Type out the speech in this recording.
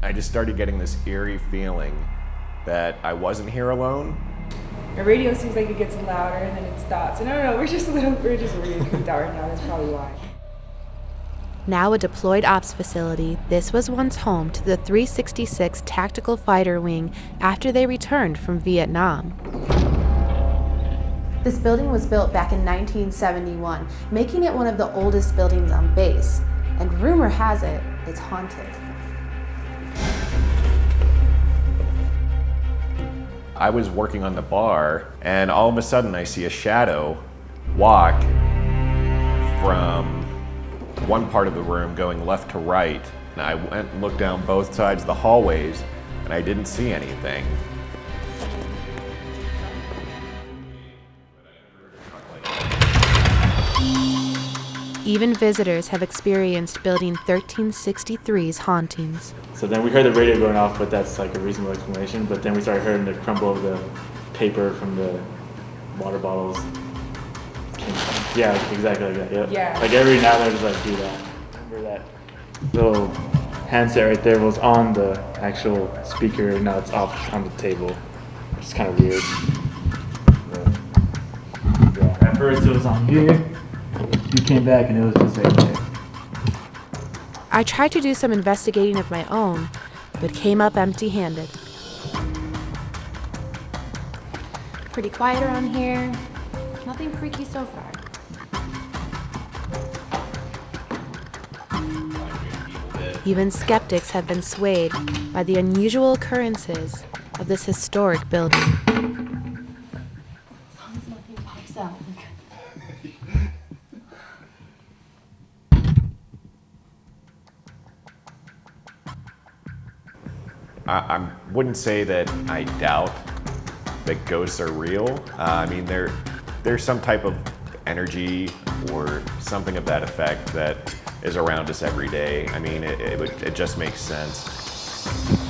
I just started getting this eerie feeling that I wasn't here alone. The radio seems like it gets louder and then it stops. And I don't know, we're just a little, we're just really creeped out right now. That's probably why. Now a deployed ops facility, this was once home to the 366 Tactical Fighter Wing after they returned from Vietnam. This building was built back in 1971, making it one of the oldest buildings on base. And rumor has it, it's haunted. I was working on the bar, and all of a sudden I see a shadow walk from one part of the room going left to right. And I went and looked down both sides of the hallways, and I didn't see anything. Even visitors have experienced Building 1363's hauntings. So then we heard the radio going off, but that's like a reasonable explanation. But then we started hearing the crumble of the paper from the water bottles. Yeah, exactly like that. Yep. Yeah. Like every now and then, just like do that. Remember that little handset right there was on the actual speaker. Now it's off on the table. It's kind of weird. Yeah. At first it was on here. You came back and it was just right there. I tried to do some investigating of my own, but came up empty handed. Pretty quiet around here. Nothing freaky so far. Even skeptics have been swayed by the unusual occurrences of this historic building. As long as nothing pops out. I, I wouldn't say that I doubt that ghosts are real. Uh, I mean, there, there's some type of energy or something of that effect that is around us every day. I mean, it, it, would, it just makes sense.